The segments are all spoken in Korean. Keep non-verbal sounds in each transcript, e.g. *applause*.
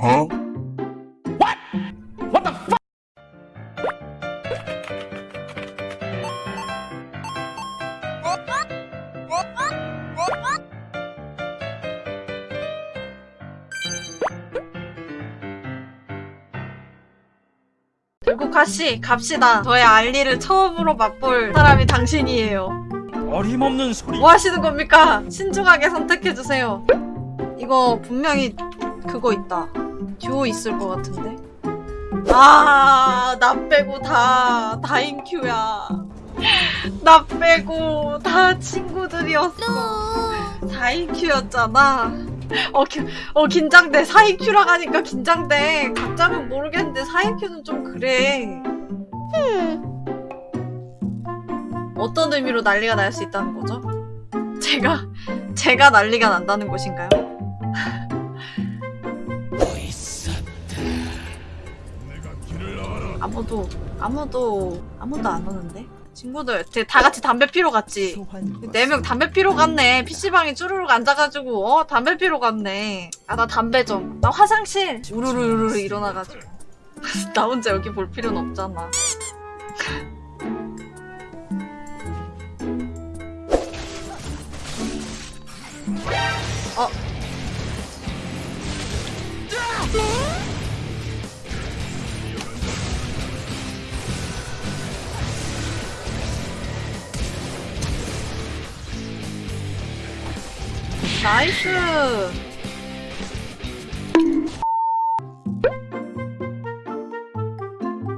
Huh? 결국 가씨 갑시다. 저의 알리를 처음으로 맛볼 사람이 당신이에요. 어림없는 소리. 뭐 하시는 겁니까? 신중하게 선택해주세요. 이거 분명히 그거 있다. 듀오 있을 것 같은데. 아, 나 빼고 다 다인큐야. 나 빼고 다 친구들이었어. 4인큐였잖아. 어, 기, 어, 긴장돼. 4인큐라 하니까 긴장돼. 각자는 모르겠는데 4인큐는 좀 그래. 어떤 의미로 난리가 날 수 있다는 거죠? 제가, 제가 난리가 난다는 것인가요? 아무도, 아무도, 아무도 안 오는데? 친구들, 대- 다 같이 담배 피러 갔지? 네 명 담배 피러 갔네. PC방에 쭈루룩 앉아가지고, 어? 담배 피러 갔네. 아, 나 담배 좀. 나 화장실. 우르르 우르르 일어나가지고. *laughs* 나 혼자 여기 볼 필요는 없잖아. Nice.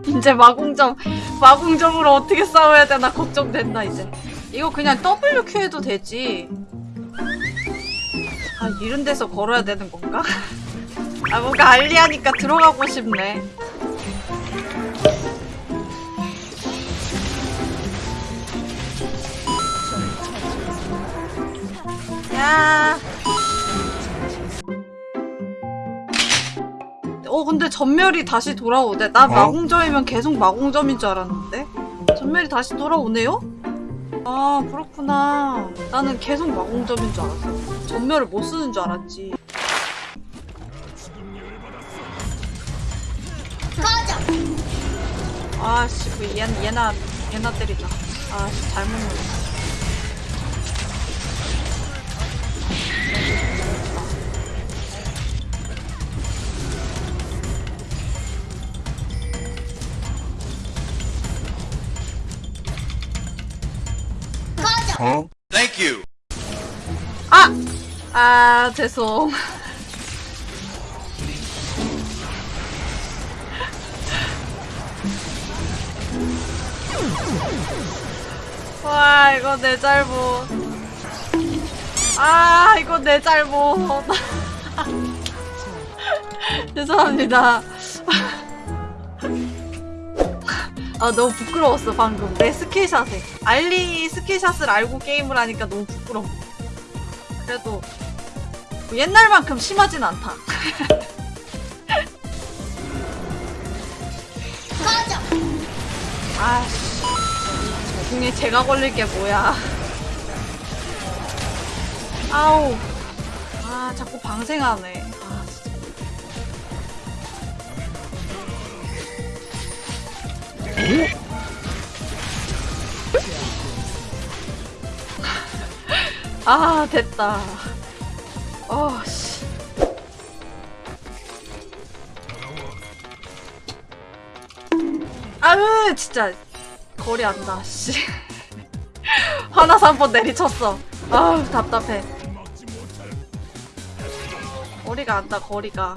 이제 마공점, 마공점으로 어떻게 싸워야 되나 걱정된다, 이제. 이거 그냥 WQ 해도 되지. 아, 이런 데서 걸어야 되는 건가? *laughs* 아, 뭔가 알리하니까 들어가고 싶네. 야. 어, 근데 전멸이 다시 돌아오네. 나 어? 마공점이면 계속 마공점인 줄 알았는데? 전멸이 다시 돌아오네요? 아, 그렇구나. 나는 계속 마공점인 줄 알았어. 전멸을 못 쓰는 줄 알았지. 아씨, 그 얘, 얘나, 얘나 때리자. 아씨, 잘못 눌렀어. Huh? Thank you. 아! 아, 죄송. *laughs* 와, 이거 내 잘못. 아, 이거 내 잘못. *laughs* 죄송합니다. *laughs* 아, 너무 부끄러웠어, 방금. 내 skill shot에. 알리 skill shot을 알고 게임을 하니까 너무 부끄러워. 그래도 뭐 옛날만큼 심하진 않다. *laughs* 아씨, 중에 제가 걸릴 게 뭐야? 아우, 아 자꾸 방생하네. 아 됐다. 어 씨. 아으 진짜 거리 안다 씨. *laughs* 화나서 한 번 내리쳤어. 아우 답답해. 거리가 안다 거리가.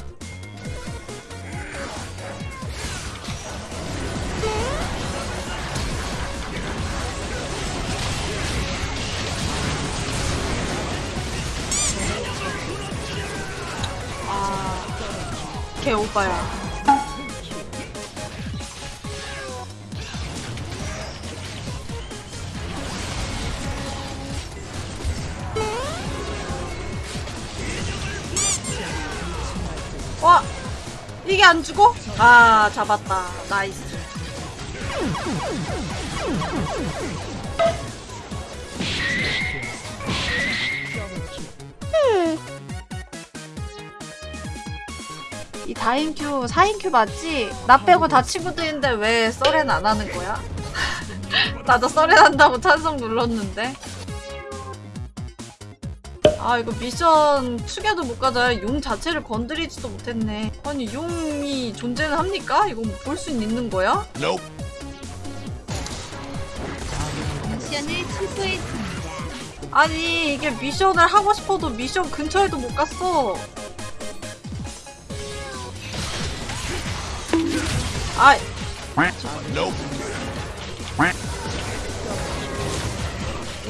개 오빠야. 와, 이게 안 죽어? 아, 잡았다. 나이스. 이 다인큐 4인큐 맞지? 나 빼고 다 친구들인데 왜 썰엔 안 하는 거야? *laughs* 나도 썰엔 한다고 찬성 눌렀는데 아 이거 미션 축에도 못 가자 용 자체를 건드리지도 못했네 아니 용이 존재는 합니까? 이거 뭐 볼 수 있는 거야? 미션을 취소했습니다. 아니 이게 미션을 하고 싶어도 미션 근처에도 못 갔어 아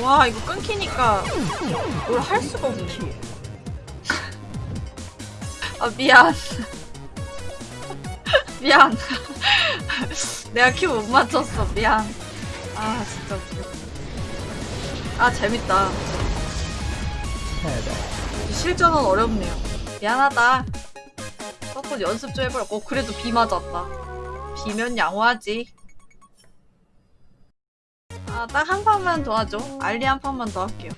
와 이거 끊기니까 뭘 할 수가 없네. 아 미안. *laughs* 미안. *laughs* 내가 큐못 맞췄어. 미안. 아 진짜 웃겨. 아 재밌다. 실전은 어렵네요. 미안하다. 서폿 연습 좀 해보라 어 그래도 비 맞았다 비면 양호하지. 아 딱 한 판만 더 하죠. 알리 한 판만 더 할게요